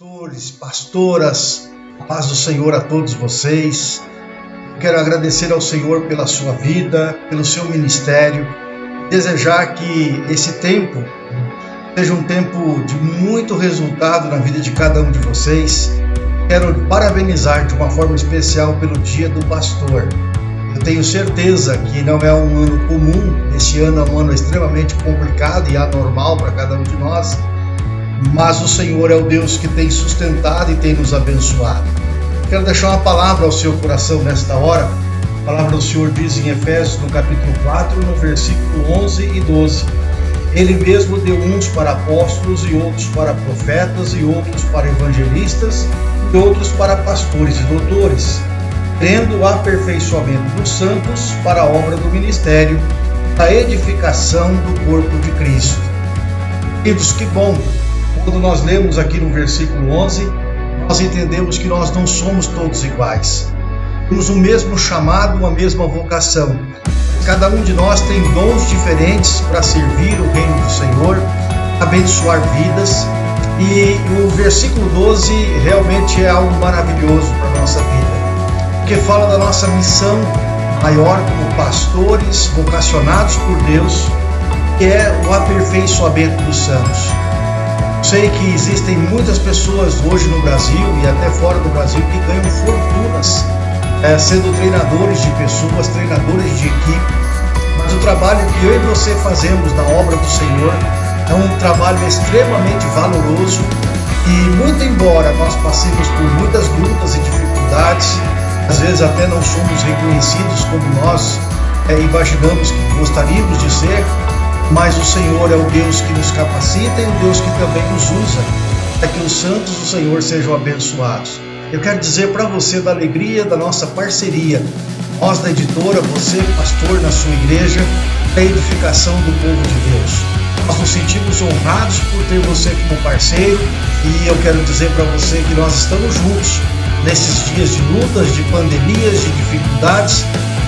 pastores, pastoras, a paz do Senhor a todos vocês. Quero agradecer ao Senhor pela sua vida, pelo seu ministério, desejar que esse tempo seja um tempo de muito resultado na vida de cada um de vocês. Quero parabenizar de uma forma especial pelo Dia do Pastor. Eu tenho certeza que não é um ano comum, este ano é um ano extremamente complicado e anormal para cada um de nós mas o Senhor é o Deus que tem sustentado e tem nos abençoado. Quero deixar uma palavra ao seu coração nesta hora. A palavra do Senhor diz em Efésios, no capítulo 4, no versículo 11 e 12: Ele mesmo deu uns para apóstolos, e outros para profetas, e outros para evangelistas, e outros para pastores e doutores, tendo o aperfeiçoamento dos santos para a obra do ministério, a edificação do corpo de Cristo. Queridos, que bom quando nós lemos aqui no versículo 11, nós entendemos que nós não somos todos iguais. Temos o mesmo chamado, a mesma vocação. Cada um de nós tem dons diferentes para servir o reino do Senhor, abençoar vidas. E o versículo 12 realmente é algo maravilhoso para a nossa vida, porque fala da nossa missão maior como pastores vocacionados por Deus, que é o aperfeiçoamento dos santos. Sei que existem muitas pessoas hoje no Brasil e até fora do Brasil que ganham fortunas é, sendo treinadores de pessoas, treinadores de equipe. Mas o trabalho que eu e você fazemos na obra do Senhor é um trabalho extremamente valoroso e muito embora nós passemos por muitas lutas e dificuldades, às vezes até não somos reconhecidos como nós é, imaginamos que gostaríamos de ser, mas o Senhor é o Deus que nos capacita e o Deus que também nos usa para que os santos do Senhor sejam abençoados. Eu quero dizer para você da alegria da nossa parceria, nós da editora, você pastor na sua igreja, da edificação do povo de Deus. Nós nos sentimos honrados por ter você como parceiro e eu quero dizer para você que nós estamos juntos nesses dias de lutas, de pandemias, de dificuldades.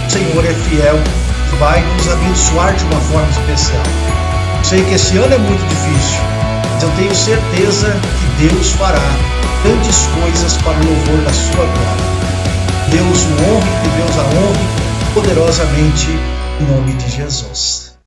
O Senhor é fiel vai nos abençoar de uma forma especial. Sei que esse ano é muito difícil, mas eu tenho certeza que Deus fará grandes coisas para o louvor da sua glória. Deus o honre, que Deus a honre poderosamente em nome de Jesus.